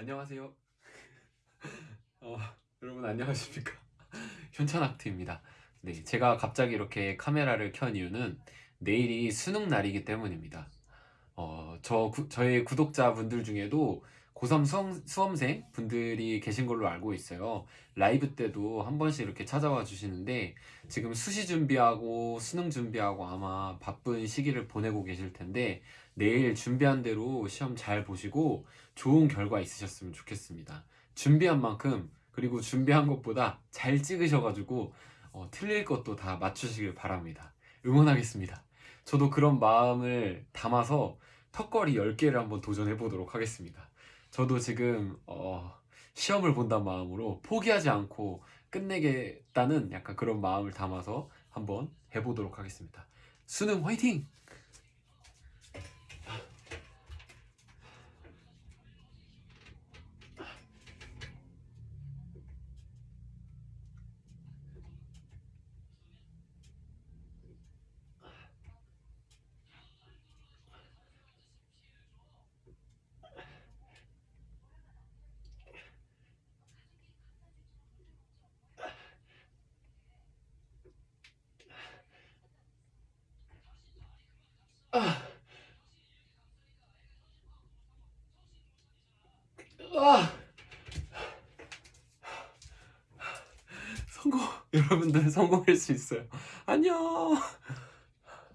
안녕하세요. 어, 여러분 안녕하십니까? 현찬학트입니다. 네, 제가 갑자기 이렇게 카메라를 켠 이유는 내일이 수능 날이기 때문입니다. 어, 저 구- 저의 구독자분들 중에도 고3 수험, 수험생 분들이 계신 걸로 알고 있어요. 라이브 때도 한 번씩 이렇게 찾아와 주시는데 지금 수시 준비하고 수능 준비하고 아마 바쁜 시기를 보내고 계실 텐데 내일 준비한 대로 시험 잘 보시고 좋은 결과 있으셨으면 좋겠습니다. 준비한 만큼 그리고 준비한 것보다 잘 찍으셔가지고 어, 틀릴 것도 다 맞추시길 바랍니다. 응원하겠습니다. 저도 그런 마음을 담아서 턱걸이 10개를 한번 도전해 보도록 하겠습니다. 저도 지금 어, 시험을 본다는 마음으로 포기하지 않고 끝내겠다는 약간 그런 마음을 담아서 한번 해보도록 하겠습니다. 수능 화이팅! 아! 성공! 여러분들 성공할 수 있어요. 안녕!